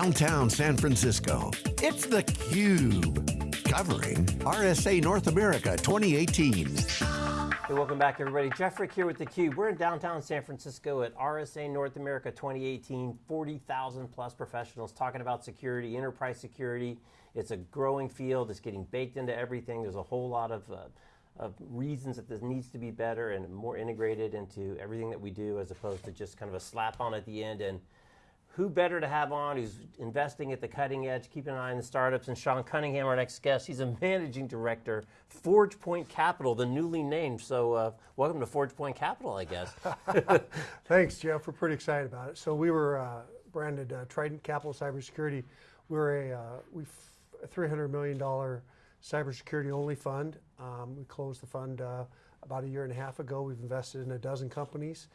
downtown San Francisco. It's theCUBE, covering RSA North America 2018. Hey, welcome back everybody. Jeff Frick here with theCUBE. We're in downtown San Francisco at RSA North America 2018, 40,000 plus professionals talking about security, enterprise security. It's a growing field, it's getting baked into everything. There's a whole lot of, uh, of reasons that this needs to be better and more integrated into everything that we do as opposed to just kind of a slap on at the end and who better to have on who's investing at the cutting edge, keeping an eye on the startups, and Sean Cunningham, our next guest. He's a managing director, ForgePoint Capital, the newly named. So uh, welcome to ForgePoint Capital, I guess. Thanks, Jeff. We're pretty excited about it. So we were uh, branded uh, Trident Capital Cybersecurity. We're a, uh, we a $300 million cybersecurity only fund. Um, we closed the fund uh, about a year and a half ago. We've invested in a dozen companies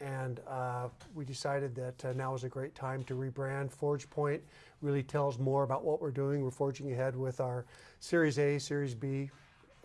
and uh, we decided that uh, now is a great time to rebrand. ForgePoint really tells more about what we're doing. We're forging ahead with our Series A, Series B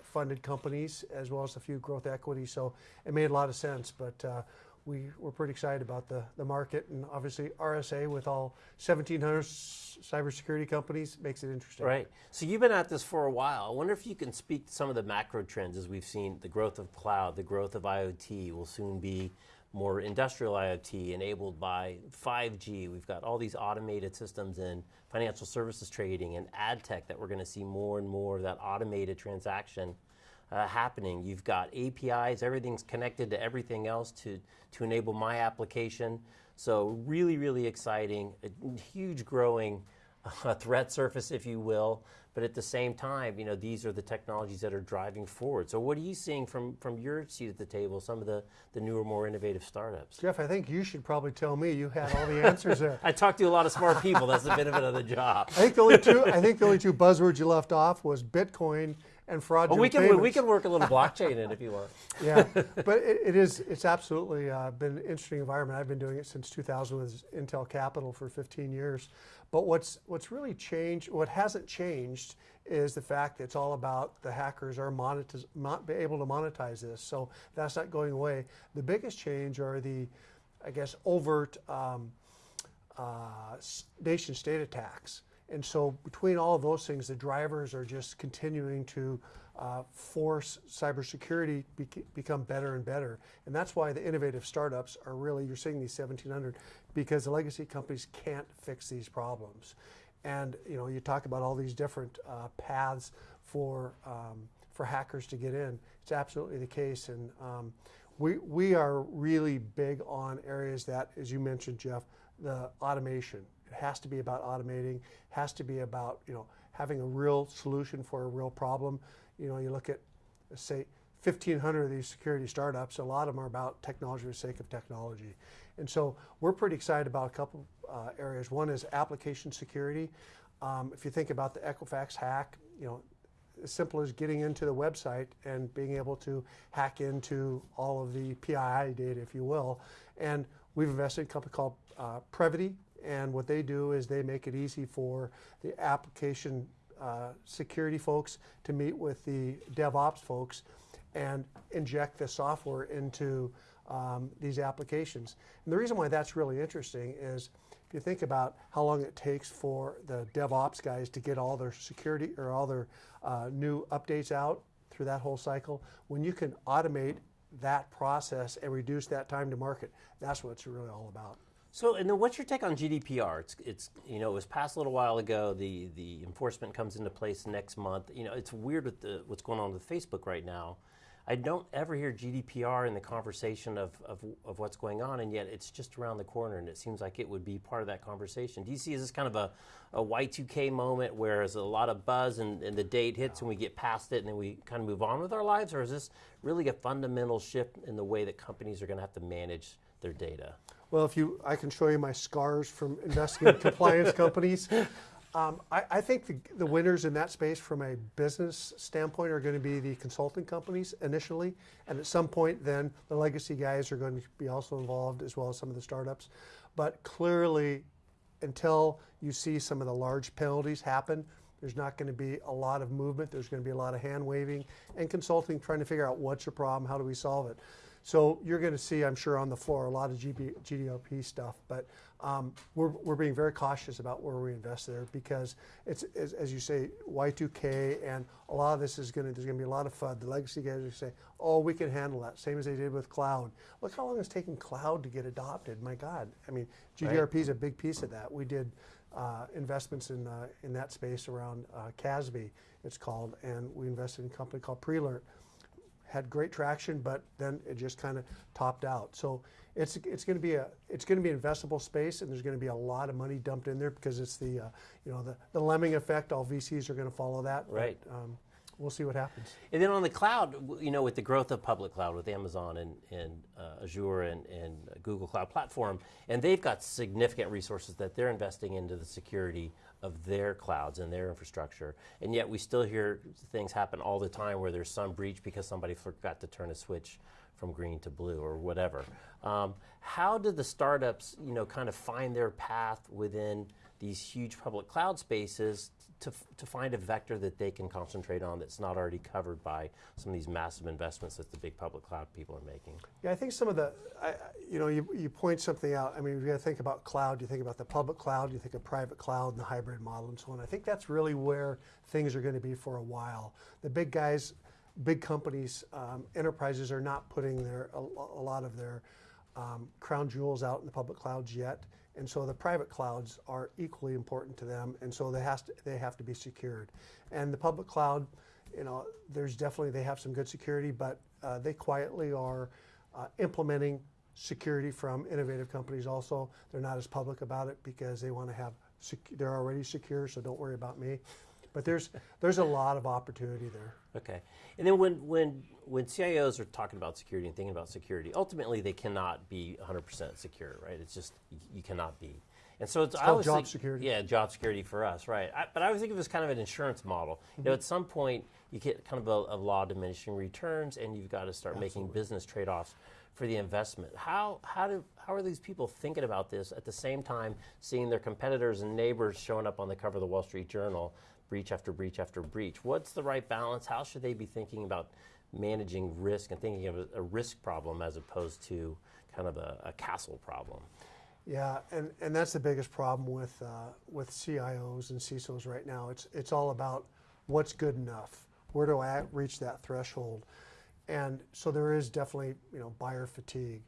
funded companies, as well as a few growth equity. So it made a lot of sense, but uh, we were pretty excited about the, the market and obviously RSA with all 1,700 cybersecurity companies makes it interesting. Right. So you've been at this for a while. I wonder if you can speak to some of the macro trends as we've seen the growth of cloud, the growth of IoT will soon be more industrial IoT enabled by 5G. We've got all these automated systems in financial services trading and ad tech that we're going to see more and more of that automated transaction uh, happening. You've got APIs, everything's connected to everything else to, to enable my application. So really, really exciting, a huge growing uh, threat surface, if you will, but at the same time, you know, these are the technologies that are driving forward. So what are you seeing from, from your seat at the table, some of the, the newer, more innovative startups? Jeff, I think you should probably tell me. You had all the answers there. I talked to a lot of smart people. That's the benefit of the job. I think the only two, I think the only two buzzwords you left off was Bitcoin and fraudulent well, we can payments. we can work a little blockchain in if you want. Yeah, but it, it is it's absolutely uh, been an interesting environment. I've been doing it since 2000 with Intel Capital for 15 years. But what's what's really changed, what hasn't changed, is the fact that it's all about the hackers are monetize, be able to monetize this. So that's not going away. The biggest change are the, I guess, overt um, uh, nation state attacks. And so between all of those things, the drivers are just continuing to uh, force cybersecurity be become better and better. And that's why the innovative startups are really, you're seeing these 1700, because the legacy companies can't fix these problems. And you know, you talk about all these different uh, paths for, um, for hackers to get in. It's absolutely the case. And um, we, we are really big on areas that, as you mentioned, Jeff, the automation. Has to be about automating, has to be about you know having a real solution for a real problem. You know, you look at, say, 1,500 of these security startups, a lot of them are about technology for the sake of technology. And so we're pretty excited about a couple uh, areas. One is application security. Um, if you think about the Equifax hack, you know, as simple as getting into the website and being able to hack into all of the PII data, if you will. And we've invested in a company called uh, Prevoty, and what they do is they make it easy for the application uh, security folks to meet with the DevOps folks and inject the software into um, these applications. And the reason why that's really interesting is if you think about how long it takes for the DevOps guys to get all their security or all their uh, new updates out through that whole cycle, when you can automate that process and reduce that time to market, that's what it's really all about. So, and then what's your take on GDPR? It's, it's, you know, it was passed a little while ago. The the enforcement comes into place next month. You know, it's weird with the what's going on with Facebook right now. I don't ever hear GDPR in the conversation of, of, of, what's going on, and yet it's just around the corner, and it seems like it would be part of that conversation. Do you see is this kind of a, a Y2K moment where there's a lot of buzz and, and the date hits and we get past it and then we kind of move on with our lives, or is this really a fundamental shift in the way that companies are going to have to manage their data? Well, if you, I can show you my scars from investing in compliance companies. Um, I, I, think the, the, winners in that space from a business standpoint are going to be the consulting companies initially, and at some point then the legacy guys are going to be also involved as well as some of the startups. But clearly, until you see some of the large penalties happen, there's not going to be a lot of movement. There's going to be a lot of hand waving and consulting trying to figure out what's your problem, how do we solve it. So you're going to see, I'm sure, on the floor a lot of GB, GDRP stuff, but um, we're, we're being very cautious about where we invest there because it's, as, as you say, Y2K and a lot of this is going to, there's going to be a lot of FUD. The legacy guys are say, oh, we can handle that, same as they did with cloud. Look how long it's taken cloud to get adopted. My God, I mean, GDRP is a big piece of that. We did uh, investments in, uh, in that space around uh, CASB, it's called, and we invested in a company called Prelert. Had great traction, but then it just kind of topped out. So it's it's going to be a it's going to be an investable space, and there's going to be a lot of money dumped in there because it's the uh, you know the, the lemming effect. All VCs are going to follow that. Right. But, um, we'll see what happens. And then on the cloud, you know, with the growth of public cloud with Amazon and, and uh, Azure and, and Google Cloud Platform, and they've got significant resources that they're investing into the security of their clouds and their infrastructure. And yet we still hear things happen all the time where there's some breach because somebody forgot to turn a switch from green to blue or whatever. Um, how did the startups, you know, kind of find their path within these huge public cloud spaces to, to find a vector that they can concentrate on that's not already covered by some of these massive investments that the big public cloud people are making. Yeah, I think some of the, I, you know, you, you point something out. I mean, you got to think about cloud. You think about the public cloud. You think of private cloud and the hybrid model and so on. I think that's really where things are going to be for a while. The big guys, big companies, um, enterprises are not putting their a, a lot of their um, crown jewels out in the public clouds yet. And so the private clouds are equally important to them, and so they has to they have to be secured. And the public cloud, you know, there's definitely they have some good security, but uh, they quietly are uh, implementing security from innovative companies. Also, they're not as public about it because they want to have they're already secure, so don't worry about me. But there's there's a lot of opportunity there. Okay. And then when, when, when CIOs are talking about security and thinking about security, ultimately they cannot be 100% secure, right? It's just, you, cannot be. And so it's, I called always job think- security. Yeah, job security for us, right? I, but I always think of it as kind of an insurance model. You know, Mm-hmm. at some point you get kind of a, a law of diminishing returns, and you've got to start making business trade-offs for the investment. How how do how are these people thinking about this at the same time seeing their competitors and neighbors showing up on the cover of the Wall Street Journal, breach after breach after breach? What's the right balance? How should they be thinking about managing risk and thinking of a, risk problem as opposed to kind of a, a castle problem? Yeah, and, and that's the biggest problem with uh, with CIOs and CISOs right now. It's it's all about what's good enough. Where do I reach that threshold? And so there is definitely you know buyer fatigue.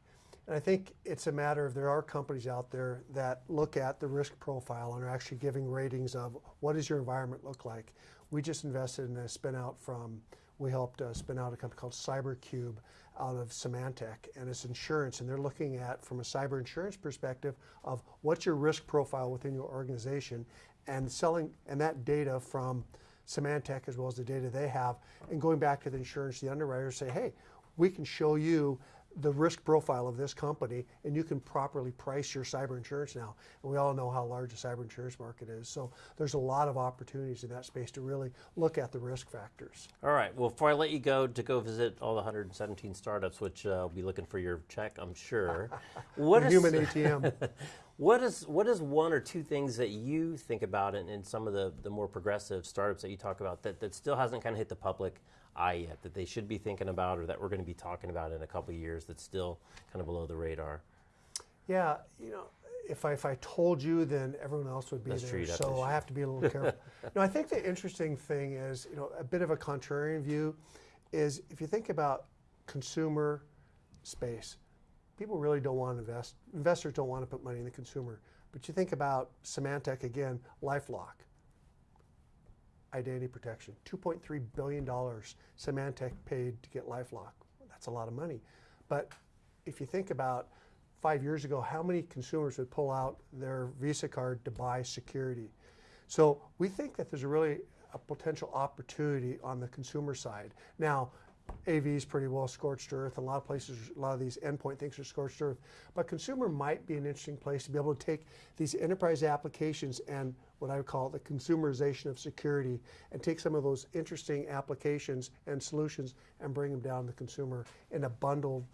And I think it's a matter of there are companies out there that look at the risk profile and are actually giving ratings of what does your environment look like. We just invested in a spin out from we helped uh, spin out a company called CyberCube out of Symantec, and it's insurance. And they're looking at, from a cyber insurance perspective, of what's your risk profile within your organization, and selling and that data from Symantec as well as the data they have, and going back to the insurance, the underwriters say, hey, we can show you the risk profile of this company, and you can properly price your cyber insurance now. And we all know how large the cyber insurance market is. So there's a lot of opportunities in that space to really look at the risk factors. All right. Well, before I let you go to go visit all the 117 startups, which uh, will be looking for your check, I'm sure. What is human ATM. what is what is one or two things that you think about in, in some of the, the more progressive startups that you talk about that, that still hasn't kind of hit the public eye yet that they should be thinking about or that we're going to be talking about in a couple of years that's still kind of below the radar? Yeah, you know, if I, if I told you, then everyone else would be That's there. true, you'd have to so I have to be a little careful. no, I think the interesting thing is, you know, a bit of a contrarian view is if you think about consumer space, people really don't want to invest. Investors don't want to put money in the consumer. But you think about Symantec again, LifeLock, identity protection, $2.3 billion Symantec paid to get LifeLock. That's a lot of money. But if you think about five years ago, how many consumers would pull out their Visa card to buy security? So we think that there's a really a potential opportunity on the consumer side. Now, AV is pretty well scorched earth. A lot of places, a lot of these endpoint things are scorched earth. But consumer might be an interesting place to be able to take these enterprise applications and what I would call the consumerization of security and take some of those interesting applications and solutions and bring them down to the consumer in a bundled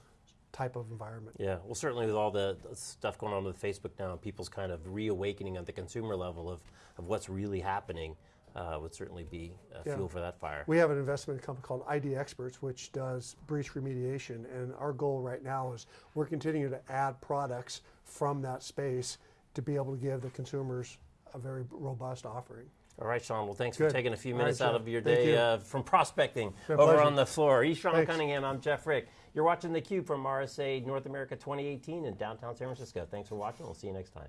type of environment. Yeah, well, certainly with all the stuff going on with Facebook now, people's kind of reawakening at the consumer level of, of what's really happening. Uh, would certainly be uh, Yeah. fuel for that fire. We have an investment company called ID Experts, which does breach remediation. And our goal right now is we're continuing to add products from that space to be able to give the consumers a very robust offering. All right, Sean. Well, thanks Good. for taking a few All right, minutes out of your Thank day you. uh, from prospecting over pleasure. on the floor. He's Sean Thanks. Cunningham. I'm Jeff Frick. You're watching theCUBE from RSA North America 2018 in downtown San Francisco. Thanks for watching. We'll see you next time.